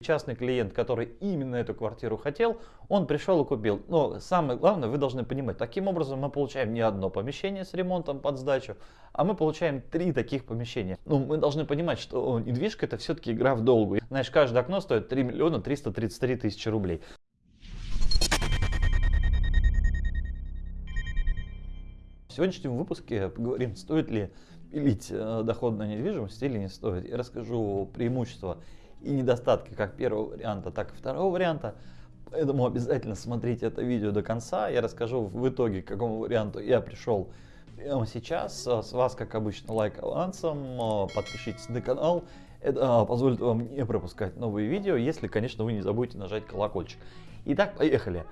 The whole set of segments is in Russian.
Частный клиент, который именно эту квартиру хотел, он пришел и купил. Но самое главное, вы должны понимать, таким образом мы получаем не одно помещение с ремонтом под сдачу, а мы получаем три таких помещения. Ну, мы должны понимать, что недвижка это все-таки игра в долгу. Знаешь, каждое окно стоит 3 миллиона 333 тысячи рублей. В сегодняшнем выпуске поговорим, стоит ли пилить э, доход на недвижимость или не стоит. Я расскажу преимущества и недостатки как первого варианта, так и второго варианта. Поэтому обязательно смотрите это видео до конца. Я расскажу в итоге, к какому варианту я пришел прямо сейчас. С вас, как обычно, лайк авансом. Подпишитесь на канал. Это позволит вам не пропускать новые видео, если, конечно, вы не забудете нажать колокольчик. Итак, поехали.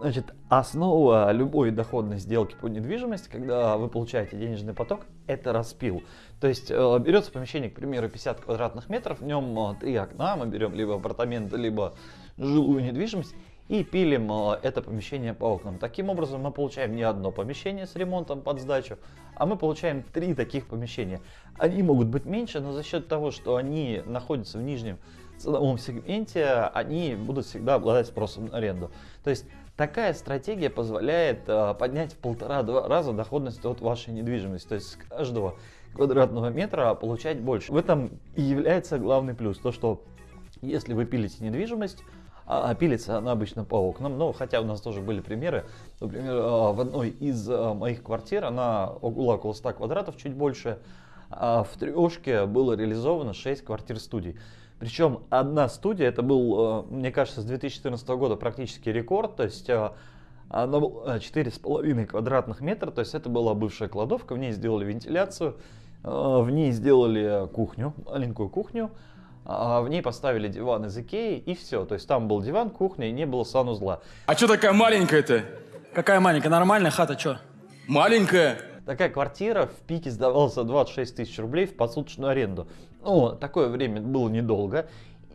Значит, основа любой доходной сделки по недвижимости, когда вы получаете денежный поток, это распил. То есть э, берется помещение, к примеру, 50 квадратных метров, в нем э, три окна, мы берем либо апартаменты, либо жилую недвижимость и пилим э, это помещение по окнам. Таким образом мы получаем не одно помещение с ремонтом под сдачу, а мы получаем три таких помещения. Они могут быть меньше, но за счет того, что они находятся в нижнем ценовом сегменте, они будут всегда обладать спросом на аренду. То есть Такая стратегия позволяет э, поднять в полтора-два раза доходность от вашей недвижимости. То есть с каждого квадратного метра получать больше. В этом и является главный плюс. То, что если вы пилите недвижимость, а, а пилится она обычно по окнам. Но хотя у нас тоже были примеры. Например, э, в одной из э, моих квартир, она была около 100 квадратов, чуть больше, а в трешке было реализовано 6 квартир-студий. Причем одна студия, это был, э, мне кажется, с 2014 года практически рекорд, то есть она была 4,5 квадратных метра, то есть это была бывшая кладовка, в ней сделали вентиляцию, э, в ней сделали кухню, маленькую кухню, а в ней поставили диван из Икеи и все. То есть там был диван, кухня и не было санузла. А что такая маленькая-то? Какая маленькая? Нормальная хата, что? Маленькая? Такая квартира в пике сдавалась за 26 тысяч рублей в посуточную аренду. Ну, такое время было недолго.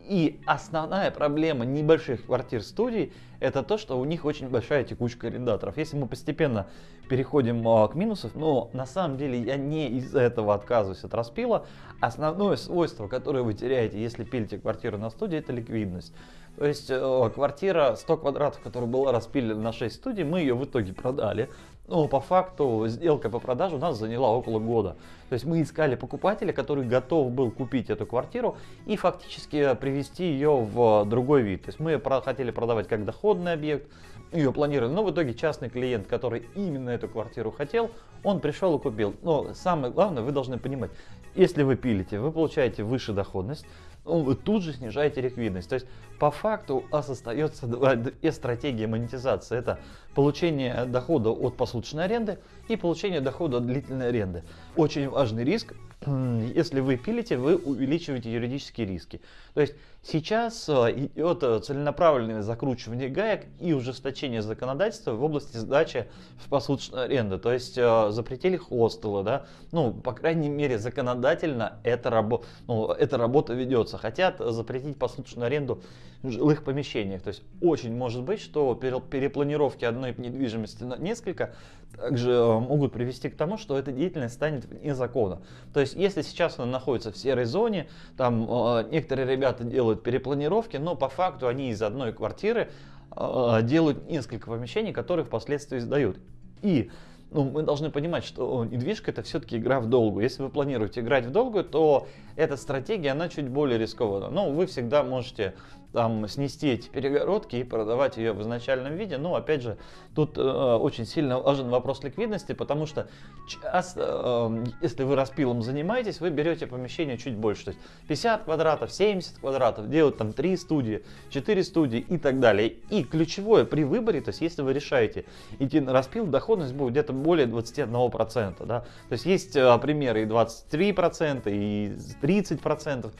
И основная проблема небольших квартир-студий это то, что у них очень большая текучка арендаторов. Если мы постепенно переходим а, к минусам, но на самом деле я не из-за этого отказываюсь от распила. Основное свойство, которое вы теряете, если пилите квартиру на студии, это ликвидность. То есть э, квартира 100 квадратов, которая была распилена на 6 студий, мы ее в итоге продали. Но по факту сделка по продаже у нас заняла около года. То есть мы искали покупателя, который готов был купить эту квартиру и фактически привести ее в другой вид. То есть мы хотели продавать как доходный объект, ее планировали, но в итоге частный клиент, который именно эту квартиру хотел, он пришел и купил. Но самое главное, вы должны понимать, если вы пилите, вы получаете выше доходность, ну, вы тут же снижаете ликвидность. То есть по факту у вас остается две стратегии монетизации. Это получение дохода от посуточной аренды и получение дохода от длительной аренды. Очень важный риск если вы пилите, вы увеличиваете юридические риски. То есть сейчас э, идет э, целенаправленное закручивание гаек и ужесточение законодательства в области сдачи в посуточную аренду. То есть э, запретили хостелы, да, ну, по крайней мере, законодательно эта, рабо ну, эта работа ведется. Хотят запретить посуточную аренду жилых помещениях. То есть очень может быть, что перепланировки одной недвижимости на несколько также могут привести к тому, что эта деятельность станет вне закона. То есть если сейчас она находится в серой зоне, там э, некоторые ребята делают перепланировки, но по факту они из одной квартиры э, делают несколько помещений, которые впоследствии сдают. И ну, мы должны понимать, что недвижка это все-таки игра в долгу. Если вы планируете играть в долгую, то эта стратегия, она чуть более рискована. Но вы всегда можете там снести эти перегородки и продавать ее в изначальном виде. Но опять же, тут э, очень сильно важен вопрос ликвидности, потому что часто, э, если вы распилом занимаетесь, вы берете помещение чуть больше. То есть 50 квадратов, 70 квадратов, делают там 3 студии, 4 студии и так далее. И ключевое при выборе, то есть если вы решаете идти на распил, доходность будет где-то более 21%. Да? То есть есть э, примеры и 23%, и 30%.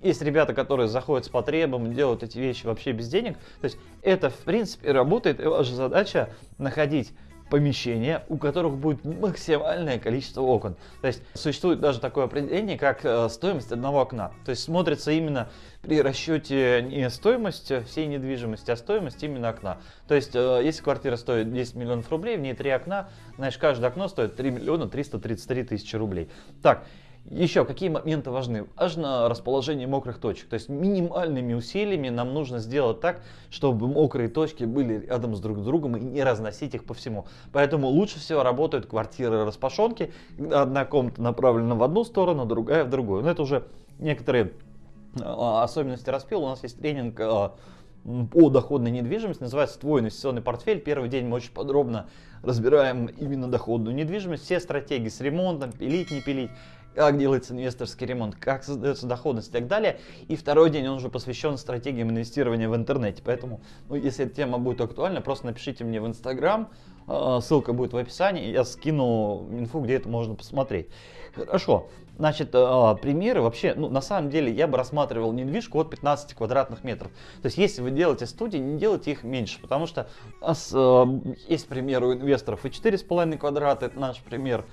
Есть ребята, которые заходят с потребом, делают эти вещи вообще без денег. То есть это в принципе работает, и ваша задача находить помещения, у которых будет максимальное количество окон. То есть существует даже такое определение, как э, стоимость одного окна. То есть смотрится именно при расчете не стоимость всей недвижимости, а стоимость именно окна. То есть э, если квартира стоит 10 миллионов рублей, в ней три окна, значит каждое окно стоит 3 миллиона 333 тысячи рублей. Так, Еще какие моменты важны? Важно расположение мокрых точек. То есть минимальными усилиями нам нужно сделать так, чтобы мокрые точки были рядом с друг другом и не разносить их по всему. Поэтому лучше всего работают квартиры распашонки, одна комната направлена в одну сторону, другая в другую. Но это уже некоторые а, особенности распила. У нас есть тренинг а, по доходной недвижимости, называется «Твой инвестиционный портфель». Первый день мы очень подробно разбираем именно доходную недвижимость, все стратегии с ремонтом, пилить, не пилить, как делается инвесторский ремонт, как создается доходность и так далее. И второй день он уже посвящен стратегиям инвестирования в интернете. Поэтому, ну, если эта тема будет актуальна, просто напишите мне в Инстаграм, а, ссылка будет в описании, я скину инфу, где это можно посмотреть. Хорошо, значит, а, примеры вообще, ну, на самом деле, я бы рассматривал недвижку от 15 квадратных метров. То есть, если вы делаете студии, не делайте их меньше, потому что э, есть пример у инвесторов и 4,5 квадрата, это наш пример,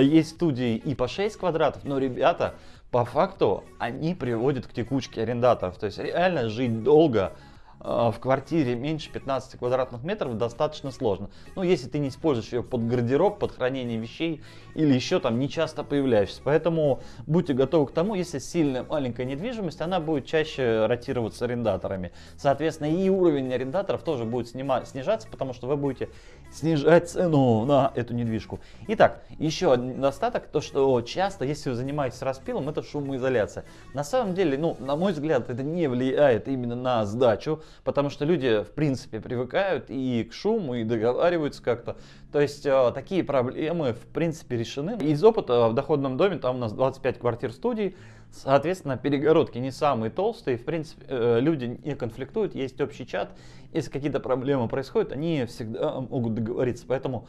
есть студии и по 6 квадратов, но ребята, по факту, они приводят к текучке арендаторов. То есть, реально жить долго, а, в квартире меньше 15 квадратных метров достаточно сложно. Ну, если ты не используешь ее под гардероб, под хранение вещей или еще там не часто появляешься. Поэтому будьте готовы к тому, если сильная маленькая недвижимость, она будет чаще ротироваться арендаторами. Соответственно, и уровень арендаторов тоже будет снижаться, потому что вы будете снижать цену на эту недвижку. Итак, еще один недостаток, то что часто, если вы занимаетесь распилом, это шумоизоляция. На самом деле, ну, на мой взгляд, это не влияет именно на сдачу, потому что люди, в принципе, привыкают и к шуму, и договариваются как-то. То есть, э, такие проблемы, в принципе, решены. Из опыта в доходном доме, там у нас 25 квартир студий, соответственно, перегородки не самые толстые, в принципе, э, люди не конфликтуют, есть общий чат, если какие-то проблемы происходят, они всегда могут договориться, поэтому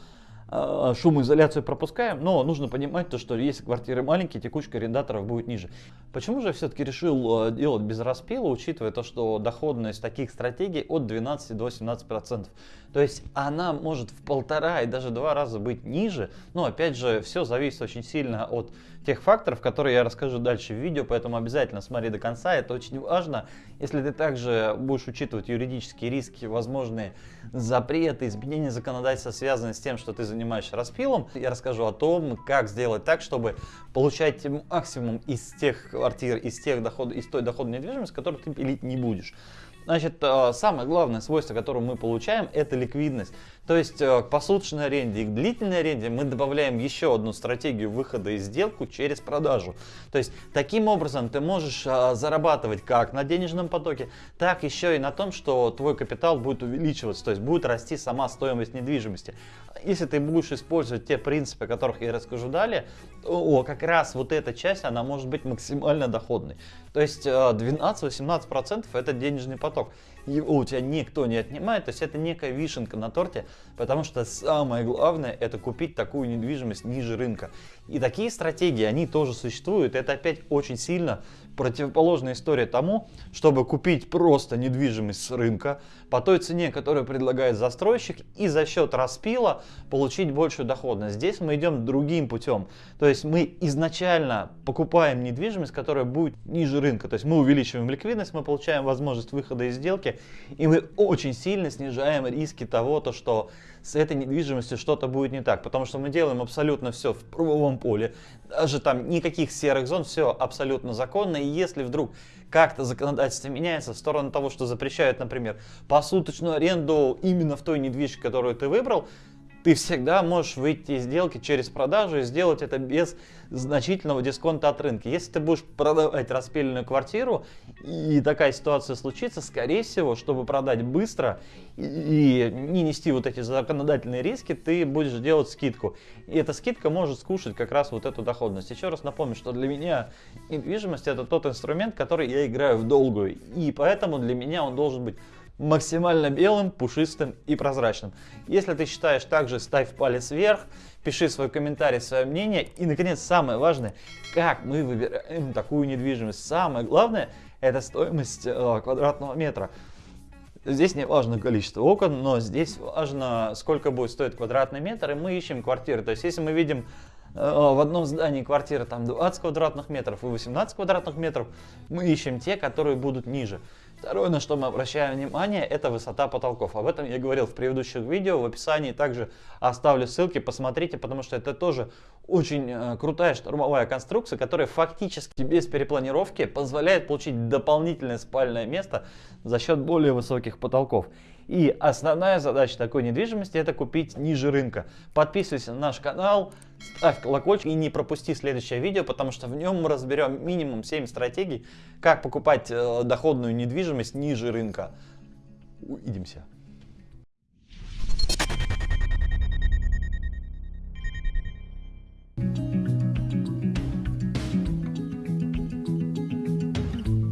а, шумоизоляцию пропускаем, но нужно понимать то, что если квартиры маленькие, текучка арендаторов будет ниже. Почему же я все-таки решил делать без распила, учитывая то, что доходность таких стратегий от 12 до 17 процентов. То есть она может в полтора и даже два раза быть ниже, но опять же все зависит очень сильно от тех факторов, которые я расскажу дальше в видео, поэтому обязательно смотри до конца, это очень важно. Если ты также будешь учитывать юридические риски, возможные запреты, изменения законодательства, связанные с тем, что ты занимаешься распилом, я расскажу о том, как сделать так, чтобы получать максимум из тех квартир, из, тех доход, из той доходной недвижимости, которую ты пилить не будешь. Значит, э, самое главное свойство, которое мы получаем, это ликвидность. То есть э, к посуточной аренде и к длительной аренде мы добавляем еще одну стратегию выхода из сделку через продажу. То есть таким образом ты можешь э, зарабатывать как на денежном потоке, так еще и на том, что твой капитал будет увеличиваться, то есть будет расти сама стоимость недвижимости. Если ты будешь использовать те принципы, о которых я расскажу далее, то как раз вот эта часть, она может быть максимально доходной. То есть 12-18% это денежный поток у тебя никто не отнимает, то есть это некая вишенка на торте, потому что самое главное это купить такую недвижимость ниже рынка. И такие стратегии, они тоже существуют, это опять очень сильно противоположная история тому, чтобы купить просто недвижимость с рынка по той цене, которую предлагает застройщик, и за счет распила получить большую доходность. Здесь мы идем другим путем. То есть мы изначально покупаем недвижимость, которая будет ниже рынка. То есть мы увеличиваем ликвидность, мы получаем возможность выхода из сделки, и мы очень сильно снижаем риски того, то, что с этой недвижимостью что-то будет не так, потому что мы делаем абсолютно все в правовом поле, даже там никаких серых зон, все абсолютно законно, и если вдруг как-то законодательство меняется в сторону того, что запрещают, например, посуточную аренду именно в той недвижимости, которую ты выбрал, ты всегда можешь выйти из сделки через продажу и сделать это без значительного дисконта от рынка. Если ты будешь продавать распиленную квартиру и такая ситуация случится, скорее всего, чтобы продать быстро и не нести вот эти законодательные риски, ты будешь делать скидку. И эта скидка может скушать как раз вот эту доходность. Еще раз напомню, что для меня недвижимость это тот инструмент, который я играю в долгую. И поэтому для меня он должен быть максимально белым, пушистым и прозрачным. Если ты считаешь так же, ставь палец вверх, пиши свой комментарий, свое мнение. И, наконец, самое важное, как мы выбираем такую недвижимость. Самое главное, это стоимость э, квадратного метра. Здесь не важно количество окон, но здесь важно, сколько будет стоить квадратный метр, и мы ищем квартиры. То есть, если мы видим э, в одном здании квартира там 20 квадратных метров и 18 квадратных метров, мы ищем те, которые будут ниже. Второе, на что мы обращаем внимание, это высота потолков. Об этом я говорил в предыдущих видео, в описании также оставлю ссылки, посмотрите, потому что это тоже очень э, крутая штурмовая конструкция, которая фактически без перепланировки позволяет получить дополнительное спальное место за счет более высоких потолков. И основная задача такой недвижимости это купить ниже рынка. Подписывайся на наш канал, ставь колокольчик и не пропусти следующее видео, потому что в нем мы разберем минимум 7 стратегий, как покупать э, доходную недвижимость ниже рынка. Увидимся.